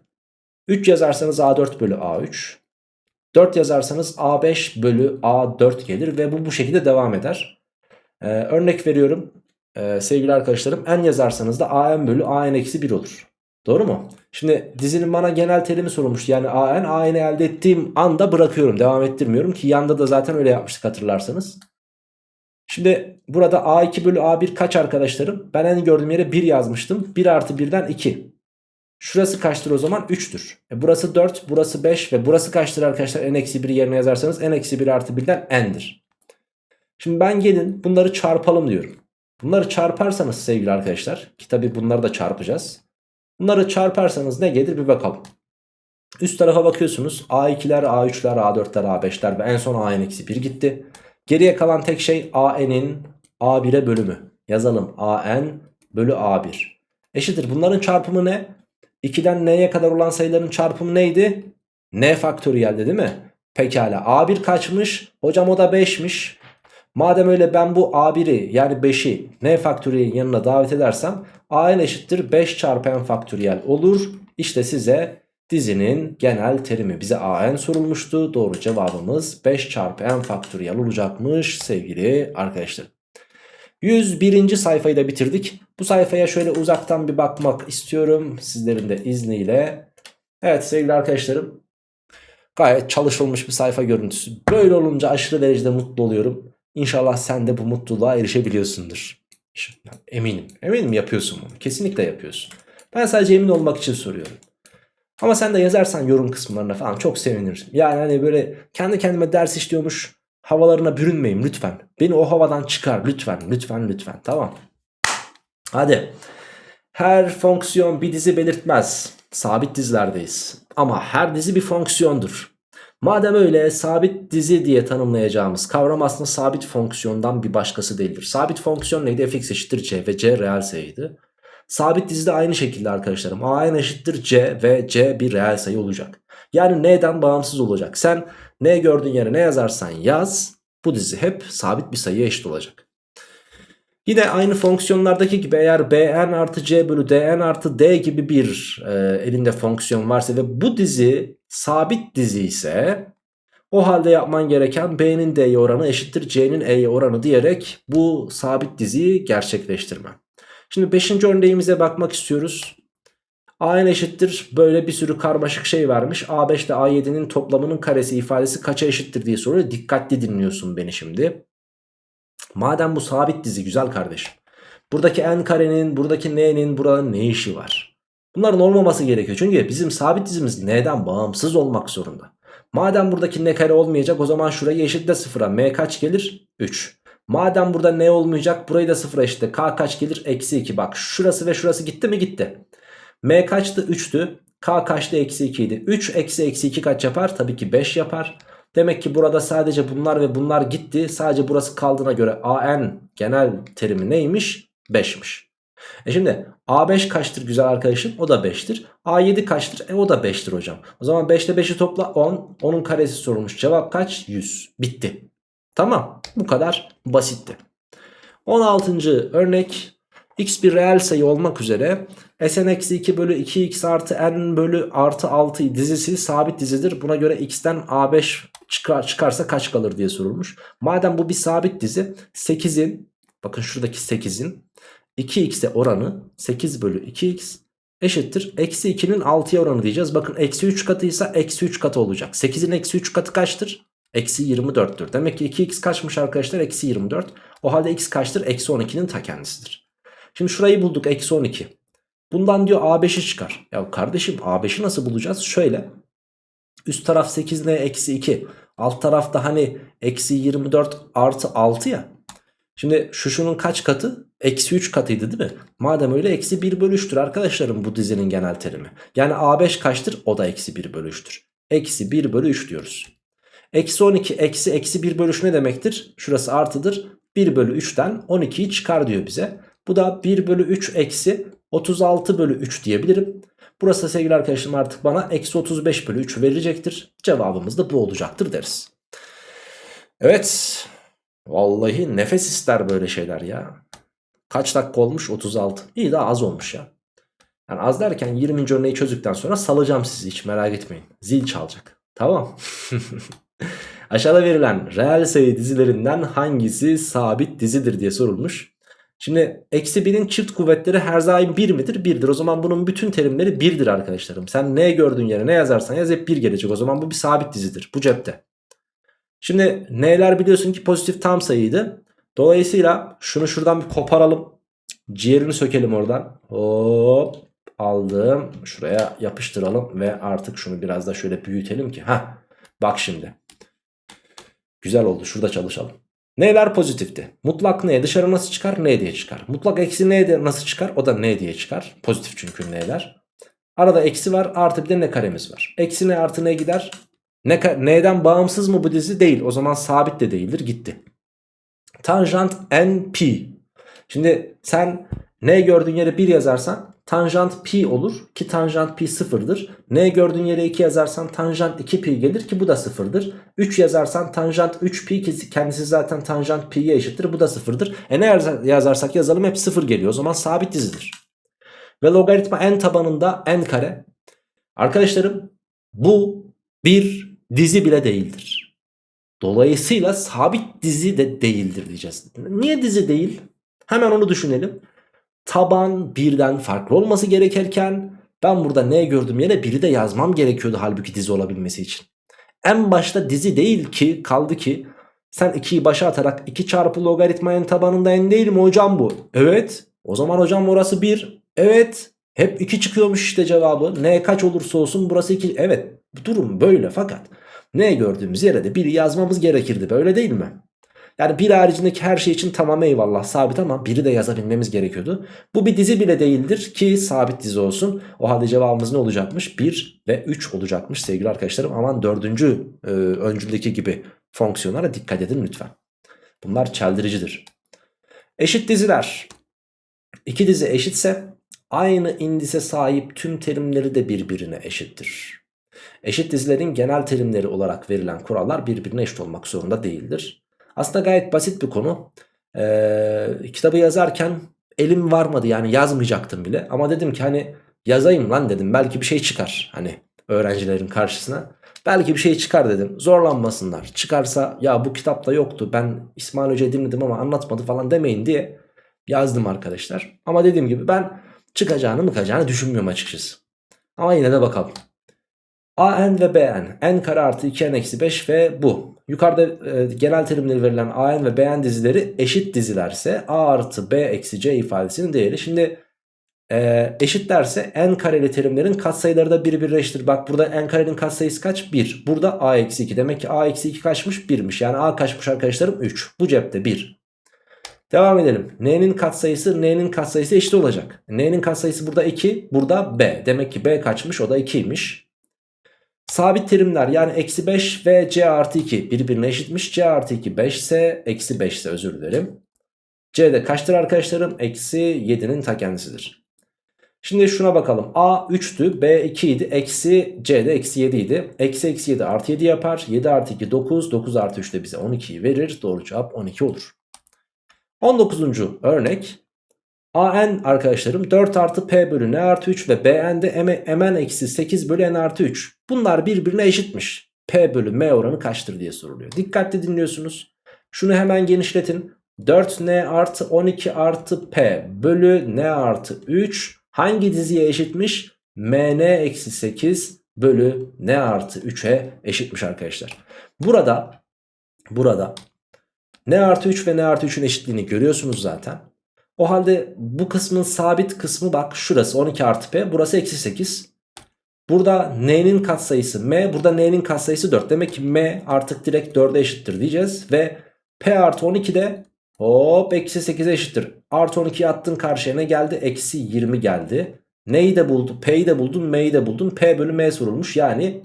3 yazarsanız A4 bölü A3. 4 yazarsanız A5 bölü A4 gelir ve bu bu şekilde devam eder. Ee, örnek veriyorum ee, sevgili arkadaşlarım n yazarsanız da an bölü an eksi 1 olur. Doğru mu? Şimdi dizinin bana genel terimi sorulmuş. Yani an an'i elde ettiğim anda bırakıyorum. Devam ettirmiyorum ki yanda da zaten öyle yapmıştık hatırlarsanız. Şimdi burada a2 bölü a1 kaç arkadaşlarım? Ben en gördüğüm yere 1 yazmıştım. 1 artı 1'den 2. Şurası kaçtır o zaman? 3'tür. E burası 4, burası 5 ve burası kaçtır arkadaşlar? n-1 yerine yazarsanız n-1 artı 1'den n'dir. Şimdi ben gelin bunları çarpalım diyorum. Bunları çarparsanız sevgili arkadaşlar ki tabi bunları da çarpacağız. Bunları çarparsanız ne gelir bir bakalım. Üst tarafa bakıyorsunuz A2'ler, A3'ler, A4'ler, A5'ler ve en son AN-1 gitti. Geriye kalan tek şey AN'in A1'e bölümü. Yazalım AN bölü A1. Eşittir bunların çarpımı ne? 2'den n'ye kadar olan sayıların çarpımı neydi? N faktöriyeldi değil mi? Pekala A1 kaçmış? Hocam o da 5'miş. Madem öyle ben bu A1'i yani 5'i n faktöriyelin yanına davet edersem AN eşittir 5 çarpı n faktöriyel olur. İşte size dizinin genel terimi bize AN sorulmuştu. Doğru cevabımız 5 çarpı n faktöriyel olacakmış sevgili arkadaşlar. 101. sayfayı da bitirdik. Bu sayfaya şöyle uzaktan bir bakmak istiyorum sizlerin de izniyle. Evet sevgili arkadaşlarım gayet çalışılmış bir sayfa görüntüsü. Böyle olunca aşırı derecede mutlu oluyorum. İnşallah sen de bu mutluluğa erişebiliyorsundur. Eminim. Eminim yapıyorsun bunu. Kesinlikle yapıyorsun. Ben sadece emin olmak için soruyorum. Ama sen de yazarsan yorum kısımlarına falan çok sevinirim. Yani hani böyle kendi kendime ders işliyormuş havalarına bürünmeyin lütfen. Beni o havadan çıkar lütfen lütfen lütfen tamam. Hadi. Her fonksiyon bir dizi belirtmez. Sabit dizilerdeyiz. Ama her dizi bir fonksiyondur. Madem öyle sabit dizi diye tanımlayacağımız kavram aslında sabit fonksiyondan bir başkası değildir. Sabit fonksiyon neydi? fx eşittir c ve c reel sayıydı. Sabit dizi de aynı şekilde arkadaşlarım. a eşittir c ve c bir reel sayı olacak. Yani n'den bağımsız olacak. Sen n gördüğün yere ne yazarsan yaz bu dizi hep sabit bir sayıya eşit olacak. Yine aynı fonksiyonlardaki gibi eğer bn artı c bölü dn artı d gibi bir e, elinde fonksiyon varsa ve bu dizi sabit dizi ise o halde yapman gereken b'nin d'ye oranı eşittir c'nin e'ye oranı diyerek bu sabit diziyi gerçekleştirme. Şimdi 5. örneğimize bakmak istiyoruz. a n eşittir böyle bir sürü karmaşık şey vermiş. a5 ile a7'nin toplamının karesi ifadesi kaça eşittir diye soruyor. Dikkatli dinliyorsun beni şimdi. Madem bu sabit dizi güzel kardeşim. Buradaki n karenin, buradaki n'nin buranın ne işi var? Bunların olmaması gerekiyor. Çünkü bizim sabit dizimiz n'den bağımsız olmak zorunda. Madem buradaki n kare olmayacak o zaman şurayı eşitle sıfıra. m kaç gelir? 3. Madem burada n olmayacak burayı da sıfıra eşitle. k kaç gelir? Eksi 2. Bak şurası ve şurası gitti mi? Gitti. m kaçtı? 3'tü. k kaçtı? Eksi 2 idi. 3 eksi eksi 2 kaç yapar? Tabii ki 5 yapar. Demek ki burada sadece bunlar ve bunlar gitti. Sadece burası kaldığına göre AN genel terimi neymiş? 5'miş. E şimdi A5 kaçtır güzel arkadaşım? O da 5'tir. A7 kaçtır? E o da 5'tir hocam. O zaman 5 ile 5'i topla 10. 10'un karesi sorulmuş. Cevap kaç? 100. Bitti. Tamam. Bu kadar basitti. 16. örnek. x bir reel sayı olmak üzere Sn eksi 2 bölü 2x artı n bölü artı 6 dizisi sabit dizidir. Buna göre x'ten a5 çıkar, çıkarsa kaç kalır diye sorulmuş. Madem bu bir sabit dizi 8'in bakın şuradaki 8'in 2x'e oranı 8 bölü 2x eşittir. Eksi 2'nin 6'ya oranı diyeceğiz. Bakın eksi 3 katıysa eksi 3 katı olacak. 8'in eksi 3 katı kaçtır? Eksi 24'tür. Demek ki 2x kaçmış arkadaşlar? Eksi 24. O halde x kaçtır? Eksi 12'nin ta kendisidir. Şimdi şurayı bulduk. Eksi 12. Bundan diyor A5'i çıkar. Ya kardeşim A5'i nasıl bulacağız? Şöyle. Üst taraf 8 ne? Eksi 2. Alt tarafta hani eksi 24 artı 6 ya. Şimdi şu şunun kaç katı? Eksi 3 katıydı değil mi? Madem öyle eksi 1 bölü 3'tür arkadaşlarım bu dizinin genel terimi. Yani A5 kaçtır? O da eksi 1 bölü 3'tür. Eksi 1 bölü 3 diyoruz. Eksi 12 eksi eksi 1 bölü 3 ne demektir? Şurası artıdır. 1 bölü 3'ten 12'yi çıkar diyor bize. Bu da 1 bölü 3 eksi 36 bölü 3 diyebilirim. Burası sevgili arkadaşlarım artık bana eksi 35 bölü 3 verecektir. Cevabımız da bu olacaktır deriz. Evet. Vallahi nefes ister böyle şeyler ya. Kaç dakika olmuş? 36. İyi daha az olmuş ya. Yani az derken 20. örneği çözdükten sonra salacağım sizi hiç merak etmeyin. Zil çalacak. Tamam. Aşağıda verilen reel sayı dizilerinden hangisi sabit dizidir diye sorulmuş. Şimdi eksi 1'in çift kuvvetleri her daim 1 midir? 1'dir. O zaman bunun bütün terimleri 1'dir arkadaşlarım. Sen ne gördüğün yere ne yazarsan yaz hep 1 gelecek. O zaman bu bir sabit dizidir. Bu cepte. Şimdi n'ler biliyorsun ki pozitif tam sayıydı. Dolayısıyla şunu şuradan bir koparalım. Ciğerini sökelim oradan. Hop aldım. Şuraya yapıştıralım ve artık şunu biraz da şöyle büyütelim ki. ha bak şimdi. Güzel oldu. Şurada çalışalım. N'ler pozitifti. Mutlak N dışarı nasıl çıkar? N diye çıkar. Mutlak eksi N de nasıl çıkar? O da N diye çıkar. Pozitif çünkü N'ler. Arada eksi var artı bir de N karemiz var. Eksi N artı N gider. Ne, N'den bağımsız mı bu dizi? Değil. O zaman sabit de değildir. Gitti. Tanjant NP. Şimdi sen N gördüğün yere 1 yazarsan tanjant pi olur ki tanjant pi sıfırdır. N gördüğün yere 2 yazarsan tanjant 2 pi gelir ki bu da sıfırdır. 3 yazarsan tanjant 3 pi ki kendisi zaten tanjant pi'ye eşittir bu da sıfırdır. E ne yazarsak yazalım hep sıfır geliyor o zaman sabit dizidir. Ve logaritma n tabanında n kare. Arkadaşlarım bu bir dizi bile değildir. Dolayısıyla sabit dizi de değildir diyeceğiz. Niye dizi değil? Hemen onu düşünelim taban birden farklı olması gerekirken ben burada ne gördüm yere biri de yazmam gerekiyordu halbuki dizi olabilmesi için. En başta dizi değil ki kaldı ki sen 2'yi başa atarak 2 çarpı logaritmanın tabanında n değil mi hocam bu? Evet. O zaman hocam orası 1. Evet. Hep 2 çıkıyormuş işte cevabı. N kaç olursa olsun burası 2. Evet. Durum böyle fakat ne gördüğümüz yere de 1 yazmamız gerekirdi. Böyle değil mi? Yani bir haricindeki her şey için tamam eyvallah sabit ama biri de yazabilmemiz gerekiyordu. Bu bir dizi bile değildir ki sabit dizi olsun. O halde cevabımız ne olacakmış? 1 ve 3 olacakmış sevgili arkadaşlarım. Aman dördüncü e, öncüldeki gibi fonksiyonlara dikkat edin lütfen. Bunlar çeldiricidir. Eşit diziler. İki dizi eşitse aynı indise sahip tüm terimleri de birbirine eşittir. Eşit dizilerin genel terimleri olarak verilen kurallar birbirine eşit olmak zorunda değildir. Aslında gayet basit bir konu. Ee, kitabı yazarken elim varmadı yani yazmayacaktım bile. Ama dedim ki hani yazayım lan dedim belki bir şey çıkar hani öğrencilerin karşısına. Belki bir şey çıkar dedim zorlanmasınlar. Çıkarsa ya bu kitapta yoktu ben İsmail Hoca dinledim ama anlatmadı falan demeyin diye yazdım arkadaşlar. Ama dediğim gibi ben çıkacağını mıkacağını düşünmüyorum açıkçası. Ama yine de bakalım. AN ve BN. N kare artı 2N eksi 5 ve bu. Yukarıda e, genel terimleri verilen AN ve BN dizileri eşit dizilerse A artı B eksi C ifadesinin değeri. Şimdi e, eşitlerse N kareli terimlerin katsayıları da birbirleştir. Bak burada N karenin katsayısı kaç? 1. Burada A eksi 2. Demek ki A eksi 2 kaçmış? 1'miş. Yani A kaçmış arkadaşlarım? 3. Bu cepte 1. Devam edelim. N'nin katsayısı N'nin katsayısı eşit olacak. N'nin katsayısı burada 2. Burada B. Demek ki B kaçmış? O da 2'ymiş. Sabit terimler yani eksi 5 ve c artı 2 birbirine eşitmiş. c artı 2 5 ise eksi 5 ise özür dilerim. c de kaçtır arkadaşlarım? Eksi 7'nin ta kendisidir. Şimdi şuna bakalım. A 3'tü. B 2 idi. Eksi C de eksi 7 idi. Eksi eksi 7 artı 7 yapar. 7 artı 2 9. 9 artı 3 de bize 12'yi verir. Doğru cevap 12 olur. 19. örnek. AN arkadaşlarım 4 artı P bölü N artı 3 ve BN de MN eksi 8 bölü N artı 3. Bunlar birbirine eşitmiş. P bölü M oranı kaçtır diye soruluyor. Dikkatli dinliyorsunuz. Şunu hemen genişletin. 4N artı 12 artı P bölü N artı 3 hangi diziye eşitmiş? MN eksi 8 bölü N artı 3'e eşitmiş arkadaşlar. Burada burada N artı 3 ve N artı 3'ün eşitliğini görüyorsunuz zaten. O halde bu kısmın sabit kısmı bak şurası 12 artı P burası eksi 8. Burada N'nin katsayısı M burada N'nin katsayısı 4. Demek ki M artık direkt 4'e eşittir diyeceğiz. Ve P artı 12 de hop eksi 8'e eşittir. Artı 12'yi attın karşıya ne geldi? Eksi 20 geldi. Neyi de buldun? P'yi de buldun M'yi de buldun. P bölü M sorulmuş. Yani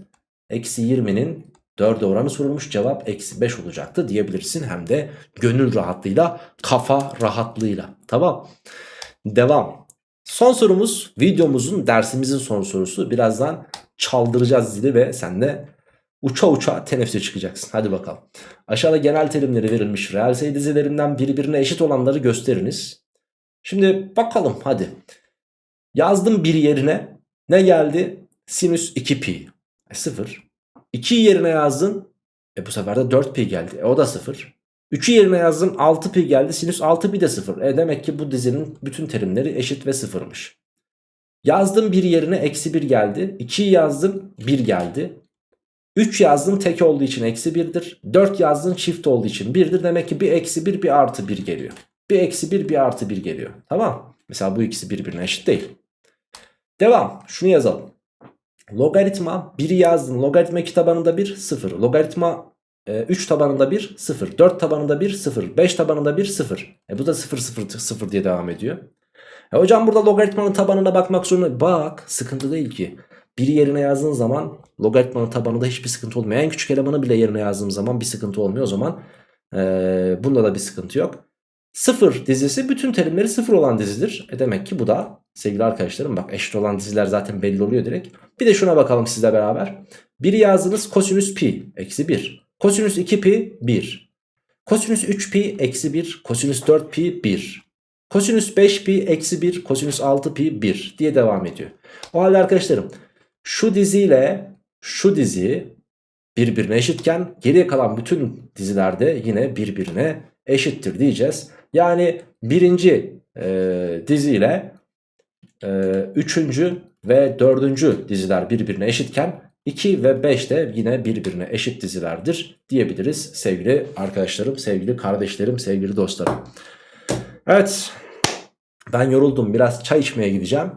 eksi 20'nin 4'e oranı sorulmuş. Cevap eksi 5 olacaktı diyebilirsin. Hem de gönül rahatlığıyla kafa rahatlığıyla. Tamam. Devam. Son sorumuz videomuzun dersimizin son sorusu. Birazdan çaldıracağız zili ve sen de uça uça teneffüse çıkacaksın. Hadi bakalım. Aşağıda genel terimleri verilmiş reel sayı dizilerinden birbirine eşit olanları gösteriniz. Şimdi bakalım hadi. Yazdım bir yerine ne geldi? Sinüs 2pi. E, 0. 2 yerine yazdın. E bu sefer de 4pi geldi. E o da 0. 3'ü yerine yazdım 6 pi geldi sinüs 6 pi de 0. E demek ki bu dizinin bütün terimleri eşit ve sıfırmış. Yazdım bir yerine eksi 1 geldi. 2'yi yazdım 1 geldi. 3 yazdım tek olduğu için eksi 1'dir. 4 yazdım çift olduğu için 1'dir. Demek ki bir eksi 1 bir artı 1 geliyor. Bir eksi 1 bir artı 1 geliyor. Tamam. Mesela bu ikisi birbirine eşit değil. Devam. Şunu yazalım. Logaritma 1'i yazdın. Logaritma 2 tabanında 1 0. Logaritma 3 tabanında 1 0. 4 tabanında 1 0. 5 tabanında 1 0. E bu da 0 0 0 diye devam ediyor. E hocam burada logaritmanın tabanına bakmak zorunda. Bak sıkıntı değil ki. Biri yerine yazdığın zaman logaritmanın tabanında hiçbir sıkıntı olmuyor. En küçük elemanı bile yerine yazdığım zaman bir sıkıntı olmuyor. O zaman e, bunda da bir sıkıntı yok. 0 dizisi bütün terimleri 0 olan dizidir. E demek ki bu da sevgili arkadaşlarım bak eşit olan diziler zaten belli oluyor direkt. Bir de şuna bakalım sizle beraber. 1 yazdınız kosinüs pi eksi 1. Kosinüs 2 pi 1. Kosinüs 3 pi eksi 1. Kosinüs 4 pi 1. Kosinüs 5 pi eksi 1. Kosinüs 6 pi 1 diye devam ediyor. O halde arkadaşlarım şu diziyle şu dizi birbirine eşitken geriye kalan bütün dizilerde yine birbirine eşittir diyeceğiz. Yani birinci e, diziyle e, üçüncü ve dördüncü diziler birbirine eşitken 2 ve 5 de yine birbirine eşit dizilerdir diyebiliriz sevgili arkadaşlarım, sevgili kardeşlerim, sevgili dostlarım. Evet ben yoruldum biraz çay içmeye gideceğim.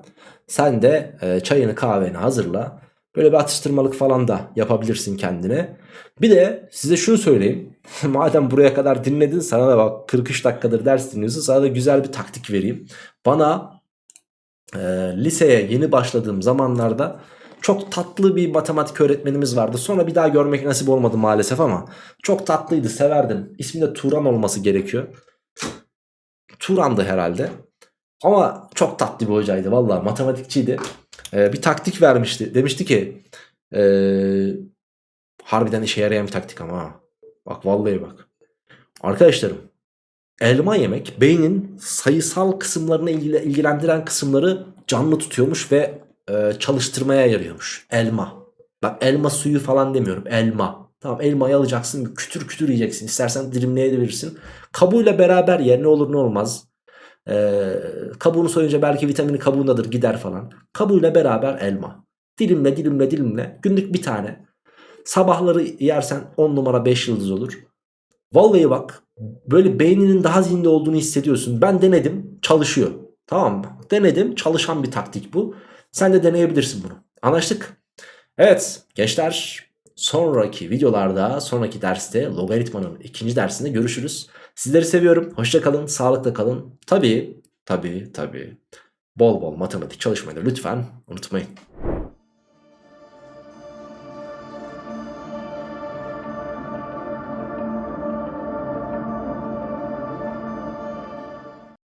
Sen de e, çayını kahveni hazırla. Böyle bir atıştırmalık falan da yapabilirsin kendine. Bir de size şunu söyleyeyim. Madem buraya kadar dinledin sana da bak 43 dakikadır ders dinliyorsun. Sana da güzel bir taktik vereyim. Bana e, liseye yeni başladığım zamanlarda çok tatlı bir matematik öğretmenimiz vardı. Sonra bir daha görmek nasip olmadı maalesef ama çok tatlıydı severdim. İsmi de Turan olması gerekiyor. Turan'dı herhalde. Ama çok tatlı bir hocaydı valla matematikçiydi. Ee, bir taktik vermişti. Demişti ki ee, harbiden işe yarayan bir taktik ama. Bak vallahi bak. Arkadaşlarım elma yemek beynin sayısal kısımlarını ilgilendiren kısımları canlı tutuyormuş ve e, çalıştırmaya yarıyormuş. Elma. Bak elma suyu falan demiyorum. Elma. Tamam elmayı alacaksın kütür kütür yiyeceksin. İstersen dilimleyebilirsin. Kabuğuyla beraber yer ne olur ne olmaz. Ee, kabuğunu soyunca belki vitamini kabuğundadır gider falan. Kabuğuyla beraber elma. Dilimle dilimle dilimle günlük bir tane. Sabahları yersen 10 numara 5 yıldız olur. Vallahi bak böyle beyninin daha zinde olduğunu hissediyorsun. Ben denedim çalışıyor. Tamam mı? Denedim çalışan bir taktik bu. Sen de deneyebilirsin bunu. Anlaştık. Evet gençler sonraki videolarda sonraki derste logaritmanın ikinci dersinde görüşürüz. Sizleri seviyorum. Hoşçakalın, sağlıkla kalın. Tabii, tabii, tabii. Bol bol matematik çalışmayı da lütfen unutmayın.